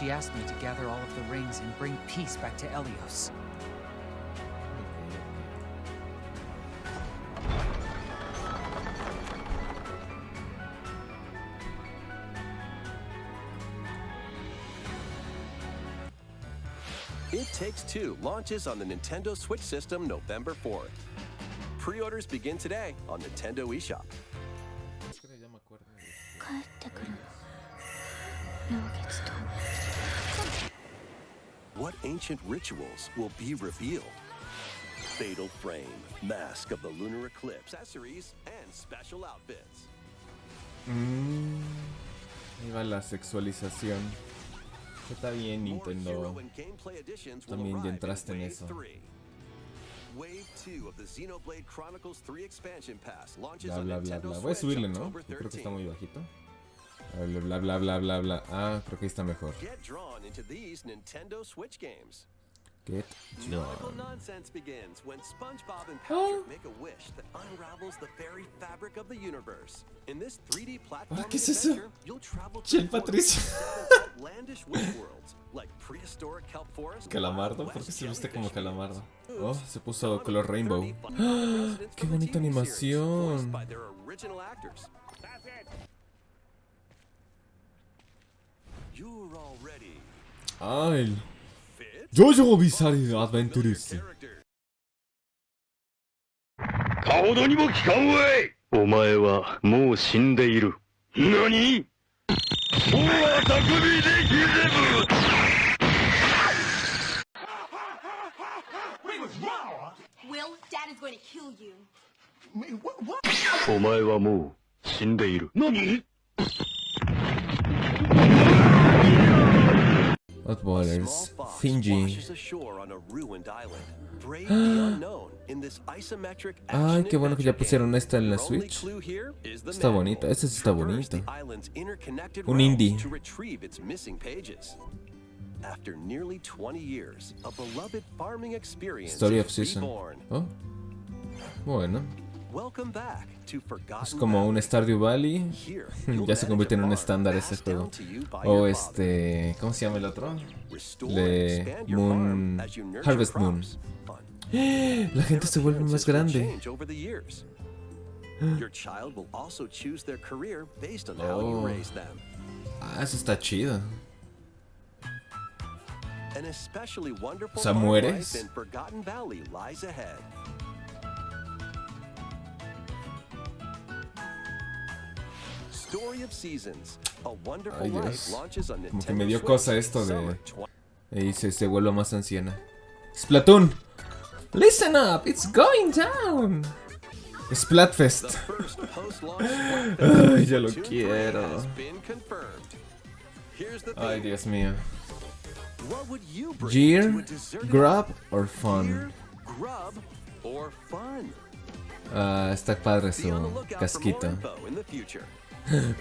she asked me to gather all of the rings and bring peace back to Elios. It Takes Two launches on the Nintendo Switch system November 4th. Pre-orders begin today on Nintendo eShop. What ancient rituals will be revealed? Fatal Frame, Mask of the Lunar Eclipse, accessories, and special outfits. Mm, ahí va la sexualización. Está bien, Nintendo. También ya entraste en eso. 3. Wave 2 of the Xenoblade Chronicles 3 expansion pass launches Bla bla bla bla. Voy a subirle, ¿no? Yo creo que está 13th. muy bajito. Bla bla bla bla bla bla. Ah, creo que está mejor. Get drawn into these Nintendo Switch games. Get Nautical drawn. nonsense begins when SpongeBob and Oh. Patrick make a wish that unravels the very fabric of the universe. In this 3D platform Ah, ¿qué es eso? you'll travel to Patricio. seven outlandish wish worlds, like prehistoric kelp forests, Calamardo, ¿por qué se viste como calamardo? Oh, se puso color rainbow. 30 fun ¡Ah! residents ¡Qué bonita animación! Fit? Jojo Bizarre Adventures. Character. かほどにも聞かんわいお前はもう死んでいる。何大は匠でひぜぶ Will, Dad is going to kill you. お前はもう死んでいる。何 this isometric Ay, qué bueno que ya pusieron esta en la Switch. Está manual. bonito, este sí está interconnected Un indie. to retrieve its missing pages. After nearly 20 years, a beloved farming experience Story of Season. Oh. Bueno, Es como un. Stardew Valley. Ya se convierte en un estándar ese passed juego. O este. ¿Cómo se llama el otro? Your Moon- Harvest Moon. La gente se vuelve más grande. Oh. Ah, eso está chido. O sea, ¿mueres? Ay, Dios. Como que me dio cosa esto de- Summer 20 Y se, se vuelve más anciana. Splatoon. Listen up, it's going down. Splatfest. Ay, ya lo Splatoon 3 quiero. Ay. Dios mío. Gear, grub, or fun? Ah, está padre su casquito.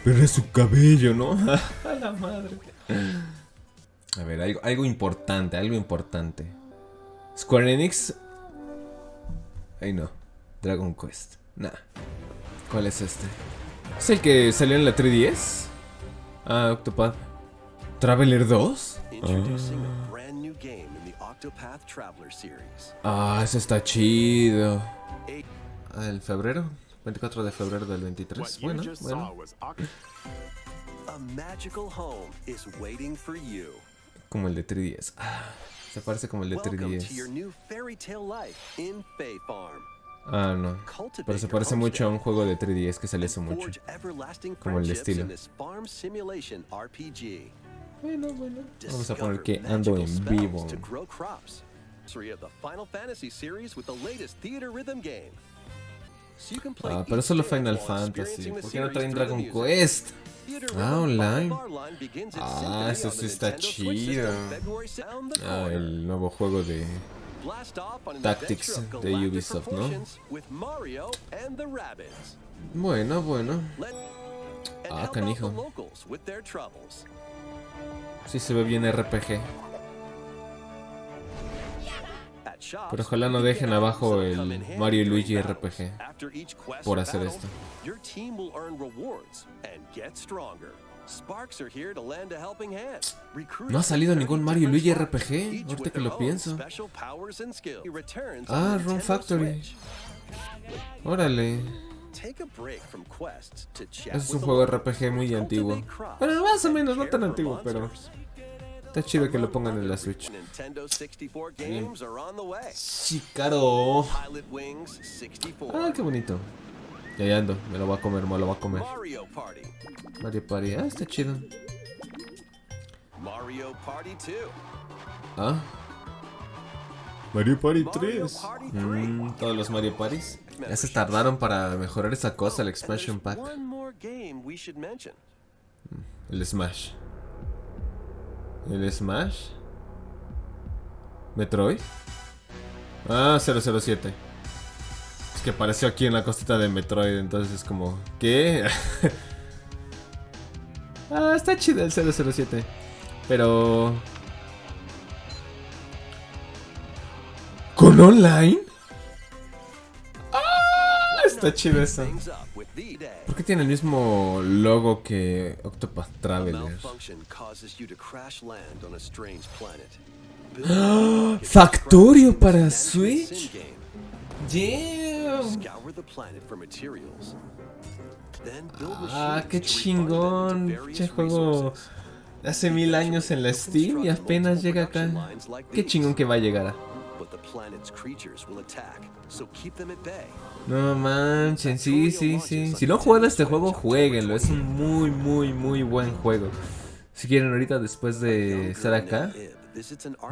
Pero es su cabello, ¿no? A la madre. A ver, algo, algo importante, algo importante. Square Enix. Ay no. Dragon Quest. Nah. ¿Cuál es este? ¿Es el que salió en la 3DS? Ah, Octopath. ¿Traveler 2? Introducing a brand new game in the Octopath Traveler series. Ah, ese está chido. Ah, ¿El febrero? 24 de febrero del 23. Bueno, bueno. A magical home is waiting for you. Como el de 3DS. Ah, se parece como el de Welcome to your 3DS. new fairy tale life in Fay Farm. Ah, no. Pero se parece mucho a un juego de 3DS que and hace mucho. Como el estilo. Bueno, bueno. Vamos a poner que ando en vivo. Ah, pero solo Final Fantasy. ¿Por qué no traen Dragon. Quest? Ah, online. Ah, eso sí está chido. February 2nd, The Ah, el nuevo juego de... Tactics de Ubisoft, ¿no? Bueno, bueno. Ah, canijo. Sí se ve bien RPG. Pero ojalá no dejen abajo el Mario y Luigi. RPG por or hacer esto. No ha salido ningún 30 Mario y Luigi RPG, ahorita que lo pienso. Ah, Run Factory. Órale. Es un juego. RPG muy antiguo. Bueno, más o menos, no tan antiguo, pero. Está chido que lo pongan en la Switch. Nintendo 64 games are on the way. Sí, caro. Pilot Wings 64. Ah, qué bonito. Ya, ya ando, me lo voy a comer, me lo voy a comer. Mario Party. Ah, está chido. Mario Party 2. Ah. Mario Party Mario Party 3. Mm, todos los Mario Parties. Ya se tardaron para mejorar esa cosa, el expansion pack. Mention. El Smash. ¿El Smash? ¿Metroid? Ah, 007. Es que apareció aquí en la cosita de Metroid, entonces es como... ¿Qué? ah, está chido el 007. Pero... ¿Con online? Está chido eso. ¿Por qué tiene el mismo logo que Octopath Traveler? Factorio para Switch. sim game. Damn. Scour the planet for materials. Then build Ah, qué chingón. Che juego hace mil años en la Steam y apenas llega acá. Qué chingón que va a llegar. But the planet's creatures will attack, so keep them at bay. No manchen, sí, sí, sí. Si no han jugado este juego, jueguenlo. Es un muy, muy, muy buen juego. Si quieren ahorita después de estar acá,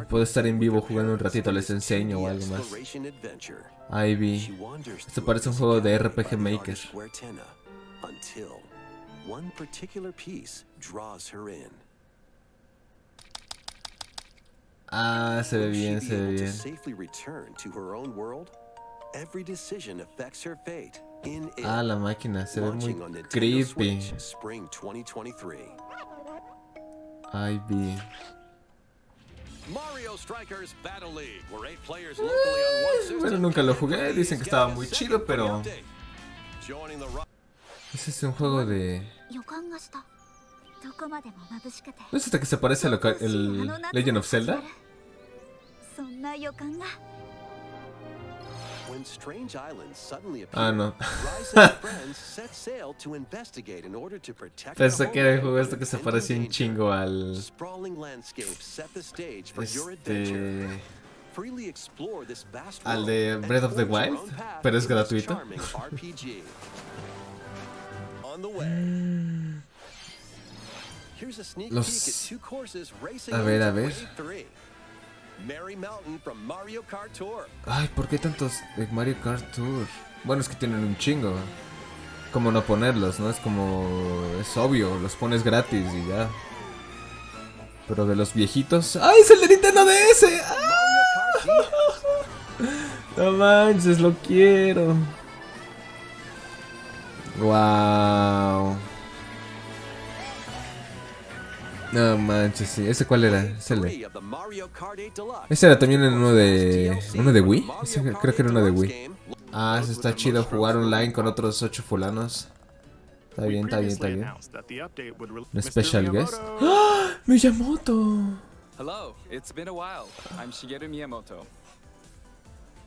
puedo estar en vivo jugando un ratito, les enseño o algo más. Ivy. Esto parece un juego de RPG Maker. Until one particular piece draws her in. Ah, se ve bien, be se ve able to bien. safely return to her own world? Every decision affects her fate in it. Ah, la máquina, se ve muy creepy. Switch, Spring 2023. Ivy. Mario Strikers Battle League, where eight players locally on one system bueno, nunca lo jugué, dicen que estaba muy chido, pero- es un juego de... ¿No es esta que se parece a lo que el Legend of Zelda? Ah, no. Pensé que era el juego esto que se parecía un chingo al... Este... Al de Breath of the Wild, pero es gratuito. Los- A ver, a ver. Wave 3. Mary Mountain from Mario Kart Tour. Ay, ¿por qué tantos de Mario Kart Tour? Bueno, es que tienen un chingo. Como no ponerlos, ¿no? Es como... Es obvio, los pones gratis y ya. Pero de los viejitos... ¡Ay, es el de Nintendo DS! ¡Ah! No manches, lo quiero. Wow. No manches, sí. ¿Ese cuál era? Ese, le- Three of the Mario Kart 8 Deluxe. ese era también en uno de... ¿Uno de Wii? Ese creo que era 8 uno de Wii. Ah, eso está chido, jugar online con otros ocho fulanos. Está bien, está bien, está bien. Un special guest. ¡Ah! ¡Miyamoto! Hello, it's been a while. I'm Shigeru Miyamoto.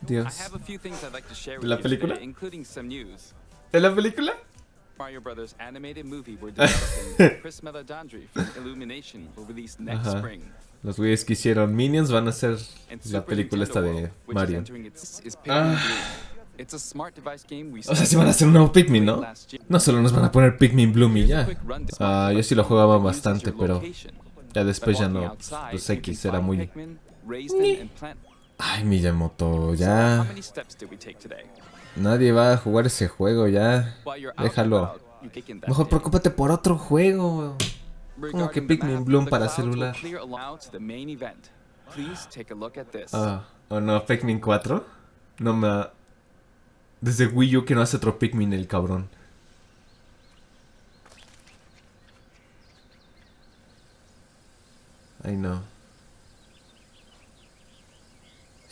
I Dios. with ¿La película? today, including some news. ¿En la película? Mario Brothers animated movie we're developing. Chris Meledandri from Illumination will release next Ajá. spring. Los güeyes que hicieron Minions van a hacer la película esta de Mario. Ah. O sea, si van a hacer un nuevo Pikmin, ¿no? No solo nos van a poner Pikmin Bloom y ya. Ah, yo sí lo jugaba bastante, pero ya después ya no. Pues X era muy... Ay, Miyamoto, ya. Nadie va a jugar ese juego, ya. Déjalo. Mejor preocúpate por otro juego. Como que Pikmin Bloom para celular. Ah, ¿o no? ¿Pikmin 4? No me... Desde Wii U que no hace otro Pikmin el cabrón. Ay, no.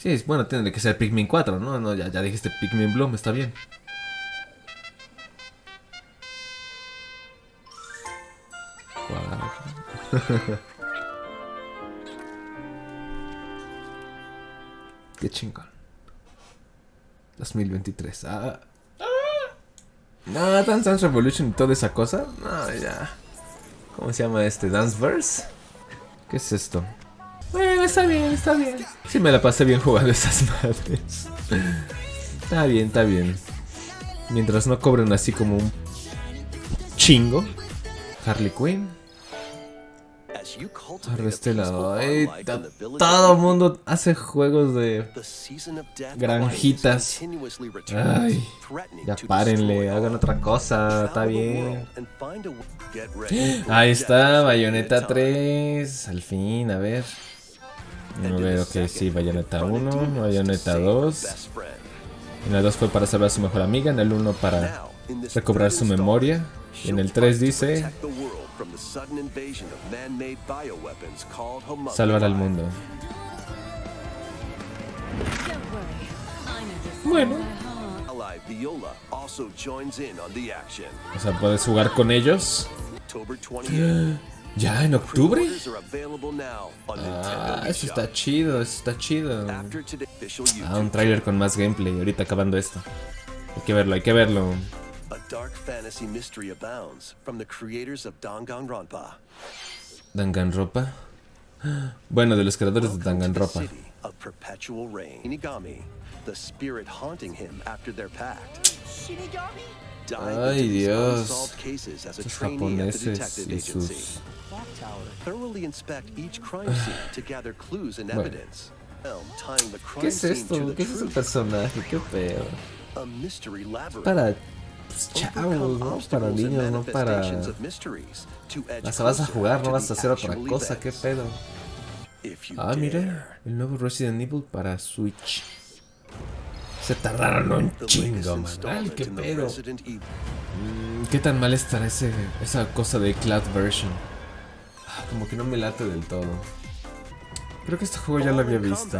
Sí, bueno, tiene que ser Pikmin 4, ¿no? No, ya, ya dijiste Pikmin Bloom, está bien. Qué chingón. 2023. Ah. ah. No, Dance Dance Revolution y toda esa cosa. No, ya. ¿Cómo se llama este? Danceverse. ¿Qué es esto? Está bien, está bien. Sí me la pasé bien jugando esas madres. Está bien, está bien. Mientras no cobren así como un chingo. Harley Quinn. As you cultivate a Arrestela. peaceful Ay, home life ta- in the village todo mundo hace juegos de... Granjitas. Ay, ya párenle, hagan otra cosa, está bien. Ahí está, Bayonetta time. 3. Al fin, a ver. A ver, ok, sí, Bayonetta 1, Bayonetta 2. Best friend. En el 2 fue para salvar a su mejor amiga, en el 1 para recobrar su memoria. Y en el she'll 3 fight to dice salvar al mundo. Bueno. O sea, puedes jugar con ellos. October 28th. ¿Ya en octubre? Ah, eso está chido, eso está chido. Ah, un tráiler con más gameplay, ahorita acabando esto. Hay que verlo, hay que verlo. A dark fantasy mystery abounds from the creators of Danganronpa. Danganronpa. Bueno, de los creadores de rain. Shinigami, the spirit haunting him after their pact. Shinigami? Ay, Dios. Estos japoneses y sus... Bueno. ¿Qué es esto? ¿Qué es ese truth. personaje? ¿Qué pedo? Para pues, chavos, ¿no? Para niños, no para... sea, vas a jugar, no vas a the hacer otra cosa, ¿qué pedo? Ah, mira, el nuevo Resident Evil para Switch. Se tardaron un chingo, man. Ay, qué pedo. Mm, ¿Qué tan mal estará ese, esa cosa de Cloud Version? Ah, Como que no me late del todo. Creo que este juego ya lo había visto.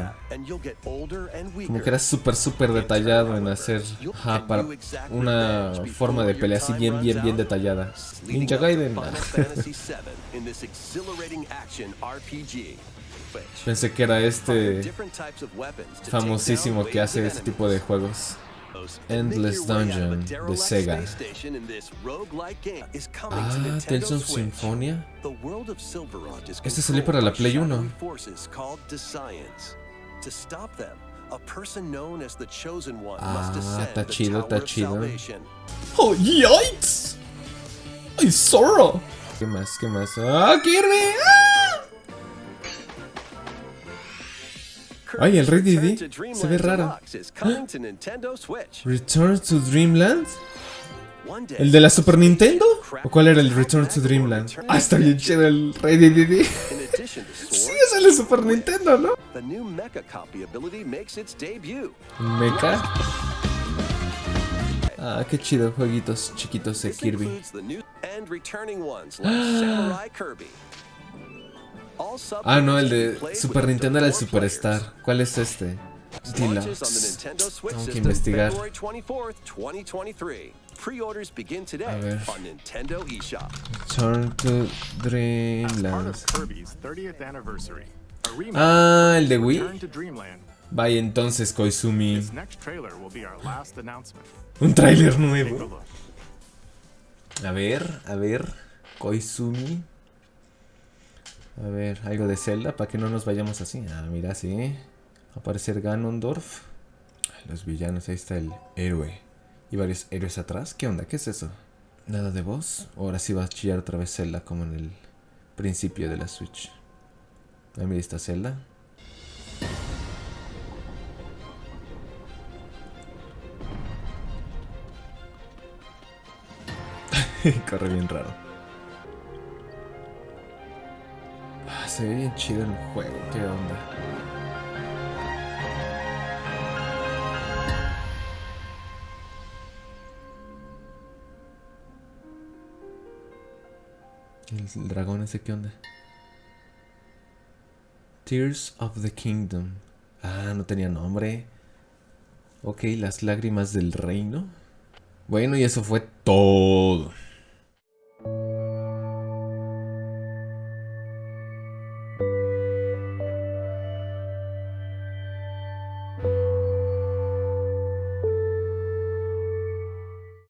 Como que era súper, súper detallado en hacer ajá, para una forma de pelea así bien, bien, bien detallada. Ninja Gaiden. Pensé que era este famosísimo que hace este tipo de juegos. Endless Dungeon de Sega. Ah, Tales of. Symphonia. Este salió para la Play 1. shadowy forces called Descience. To stop them, a person known as the Chosen One must Ah, está chido, está chido. ¡Oh, yikes! ¡Ay, zorro! ¿Qué más? ¿Qué más? ¡Ah, Kirby! ¡Ah! Ay, el Didi to se ve raro. ¿Return to Dreamland? ¿El de la Super Nintendo? ¿O cuál era el Return to Dreamland? Ah, está bien chido el Rey to Sí, es el de Super Nintendo, ¿no? Mecha. Ah, qué chido, jueguitos chiquitos de Kirby. Ah, no, el de Super Nintendo era el Superstar. ¿Cuál es este? Deluxe. Tengo que investigar. February 24th, 2023. Pre-orders begin A today ver. on Nintendo eShop. Turn to Dreamland. of Kirby's 30th anniversary. A remake Ah, el de Wii. Vaya entonces, Koizumi. Un tráiler nuevo. A ver, a ver. Koizumi. A ver, algo de Zelda para que no nos vayamos así. Ah, mira, sí. Aparecer Ganondorf. Los villanos, ahí está el héroe. Y varios héroes atrás. ¿Qué onda? ¿Qué es eso? Nada de voz. Ahora sí va a chillar otra vez Zelda como en el principio de la Switch. Ahí mira, está Zelda. Corre bien raro. Se ve bien chido el juego, qué onda. El dragón ese, ¿qué onda? Tears of the Kingdom. Ah, no tenía nombre. Ok, las lágrimas del reino. Bueno, y eso fue todo.